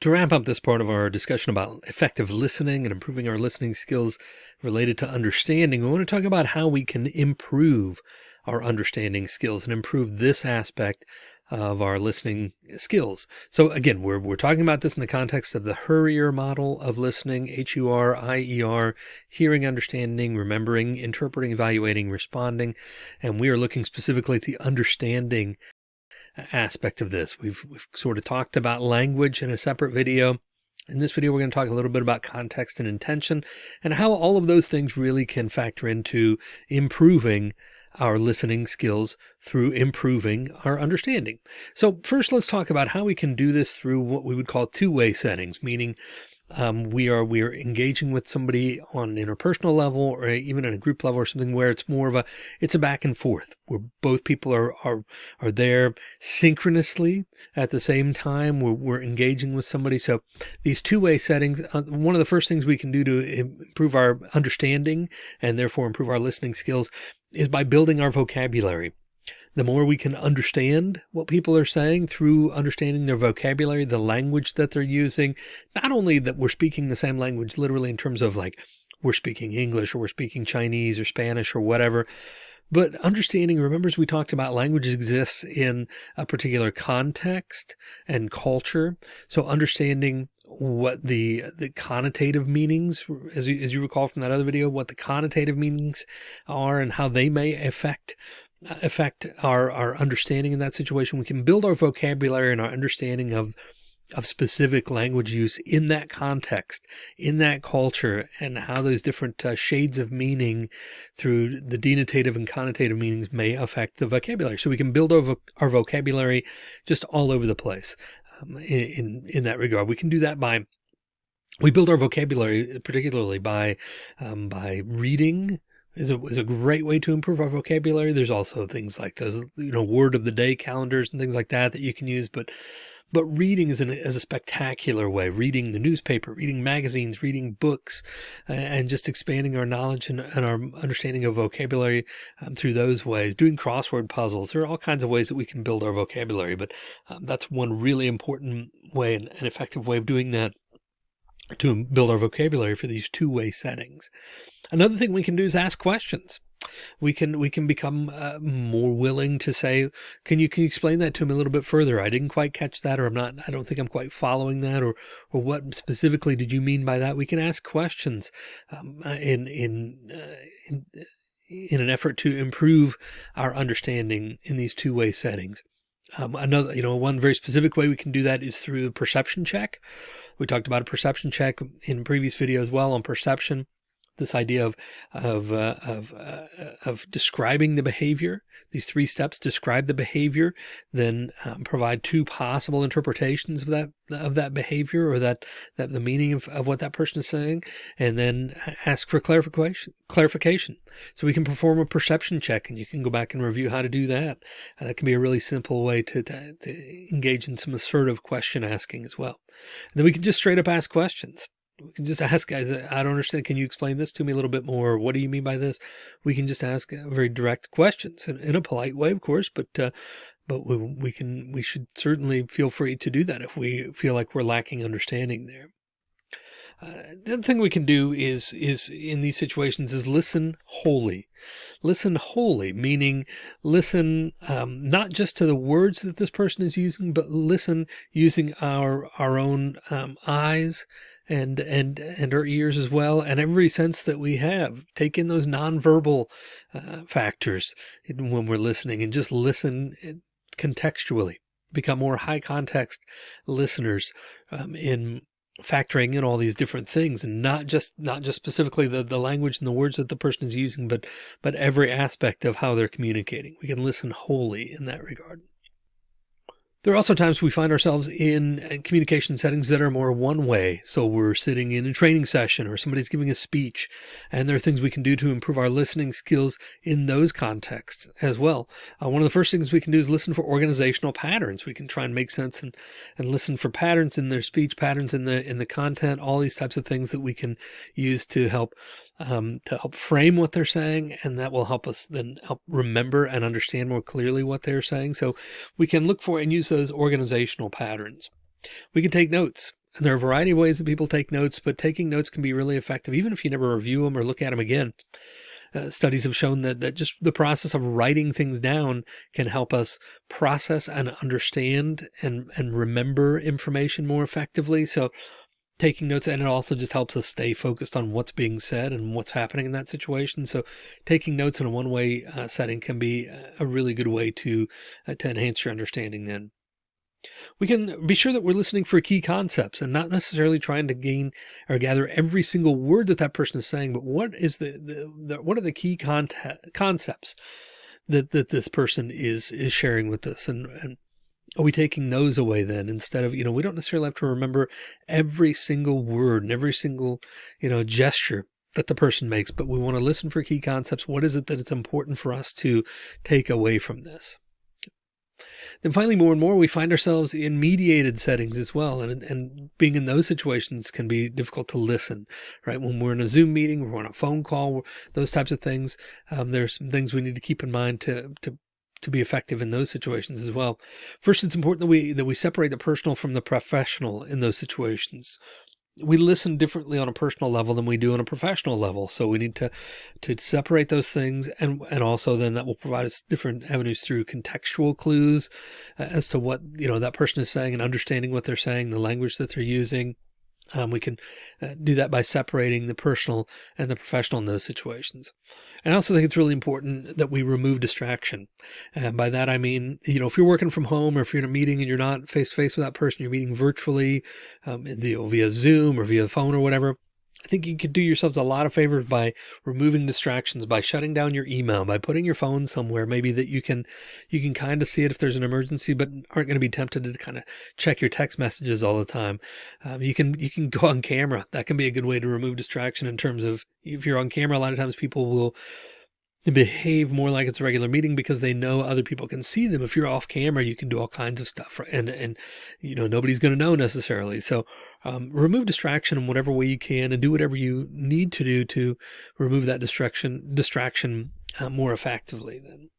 To wrap up this part of our discussion about effective listening and improving our listening skills related to understanding, we want to talk about how we can improve our understanding skills and improve this aspect of our listening skills. So again, we're, we're talking about this in the context of the HURIER model of listening, H-U-R-I-E-R, hearing, understanding, remembering, interpreting, evaluating, responding. And we are looking specifically at the understanding aspect of this. We've, we've sort of talked about language in a separate video. In this video, we're going to talk a little bit about context and intention and how all of those things really can factor into improving our listening skills through improving our understanding. So first, let's talk about how we can do this through what we would call two-way settings, meaning um, we are we are engaging with somebody on an interpersonal level or even on a group level or something where it's more of a it's a back and forth where both people are are are there synchronously at the same time. We're, we're engaging with somebody. So these two-way settings uh, one of the first things we can do to improve our understanding and therefore improve our listening skills is by building our vocabulary the more we can understand what people are saying through understanding their vocabulary, the language that they're using, not only that we're speaking the same language literally in terms of like we're speaking English or we're speaking Chinese or Spanish or whatever, but understanding, remember, as we talked about, language exists in a particular context and culture. So understanding what the the connotative meanings, as you, as you recall from that other video, what the connotative meanings are and how they may affect affect our, our understanding in that situation. We can build our vocabulary and our understanding of, of specific language use in that context, in that culture, and how those different uh, shades of meaning through the denotative and connotative meanings may affect the vocabulary. So we can build our, vo our vocabulary just all over the place um, in, in, that regard. We can do that by we build our vocabulary particularly by um, by reading is a, is a great way to improve our vocabulary. There's also things like those, you know, word of the day calendars and things like that that you can use. But, but reading is, an, is a spectacular way, reading the newspaper, reading magazines, reading books, and just expanding our knowledge and, and our understanding of vocabulary um, through those ways, doing crossword puzzles. There are all kinds of ways that we can build our vocabulary, but um, that's one really important way and an effective way of doing that to build our vocabulary for these two-way settings. Another thing we can do is ask questions. We can we can become uh, more willing to say, can you can you explain that to me a little bit further? I didn't quite catch that, or I'm not. I don't think I'm quite following that, or or what specifically did you mean by that? We can ask questions um, uh, in in, uh, in in an effort to improve our understanding in these two way settings. Um, another, you know, one very specific way we can do that is through the perception check. We talked about a perception check in previous video as well on perception this idea of of uh, of uh, of describing the behavior. These three steps describe the behavior, then um, provide two possible interpretations of that of that behavior or that that the meaning of, of what that person is saying, and then ask for clarification. Clarification. So we can perform a perception check, and you can go back and review how to do that. Uh, that can be a really simple way to, to, to engage in some assertive question asking as well. And then we can just straight up ask questions we can just ask guys, I don't understand. Can you explain this to me a little bit more? What do you mean by this? We can just ask very direct questions in, in a polite way, of course, but, uh, but we, we can, we should certainly feel free to do that if we feel like we're lacking understanding there. Uh, the other thing we can do is, is in these situations is listen wholly. Listen wholly, meaning listen um, not just to the words that this person is using, but listen using our, our own um, eyes and and and our ears as well and every sense that we have. Take in those nonverbal uh, factors when we're listening and just listen uh, contextually. Become more high context listeners um, in factoring in all these different things and not just not just specifically the the language and the words that the person is using but but every aspect of how they're communicating. We can listen wholly in that regard there are also times we find ourselves in uh, communication settings that are more one way. So we're sitting in a training session or somebody's giving a speech and there are things we can do to improve our listening skills in those contexts as well. Uh, one of the first things we can do is listen for organizational patterns. We can try and make sense and, and listen for patterns in their speech, patterns in the, in the content, all these types of things that we can use to help um, to help frame what they're saying. And that will help us then help remember and understand more clearly what they're saying. So we can look for and use those organizational patterns. We can take notes And there are a variety of ways that people take notes, but taking notes can be really effective, even if you never review them or look at them again. Uh, studies have shown that, that just the process of writing things down can help us process and understand and, and remember information more effectively. So taking notes and it also just helps us stay focused on what's being said and what's happening in that situation. So taking notes in a one way uh, setting can be a really good way to, uh, to enhance your understanding then. We can be sure that we're listening for key concepts and not necessarily trying to gain or gather every single word that that person is saying, but what is the, the, the what are the key concepts that, that this person is, is sharing with us and, and are we taking those away then instead of, you know, we don't necessarily have to remember every single word and every single, you know, gesture that the person makes, but we want to listen for key concepts. What is it that it's important for us to take away from this? Then finally, more and more, we find ourselves in mediated settings as well. And, and being in those situations can be difficult to listen, right? When we're in a Zoom meeting, we're on a phone call, those types of things. Um, there's some things we need to keep in mind to, to to be effective in those situations as well. First, it's important that we that we separate the personal from the professional in those situations. We listen differently on a personal level than we do on a professional level. So we need to to separate those things and and also then that will provide us different avenues through contextual clues uh, as to what you know that person is saying and understanding what they're saying, the language that they're using, um, we can uh, do that by separating the personal and the professional in those situations. And I also think it's really important that we remove distraction. And by that, I mean, you know, if you're working from home or if you're in a meeting and you're not face to face with that person, you're meeting virtually um, the, via Zoom or via phone or whatever, I think you could do yourselves a lot of favors by removing distractions, by shutting down your email, by putting your phone somewhere, maybe that you can, you can kind of see it if there's an emergency, but aren't going to be tempted to kind of check your text messages all the time. Um, you can, you can go on camera. That can be a good way to remove distraction in terms of if you're on camera, a lot of times people will behave more like it's a regular meeting because they know other people can see them. If you're off camera, you can do all kinds of stuff and, and, you know, nobody's going to know necessarily. So, um, remove distraction in whatever way you can and do whatever you need to do to remove that distraction, distraction uh, more effectively then.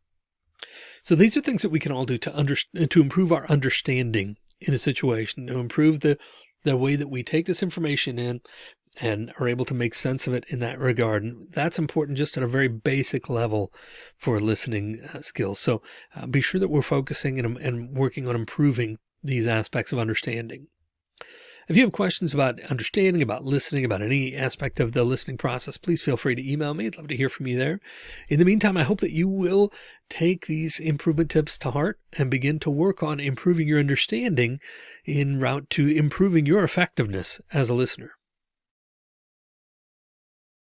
So these are things that we can all do to under, to improve our understanding in a situation, to improve the, the way that we take this information in and are able to make sense of it in that regard. And that's important just at a very basic level for listening uh, skills. So uh, be sure that we're focusing and, and working on improving these aspects of understanding. If you have questions about understanding, about listening, about any aspect of the listening process, please feel free to email me. I'd love to hear from you there. In the meantime, I hope that you will take these improvement tips to heart and begin to work on improving your understanding in route to improving your effectiveness as a listener.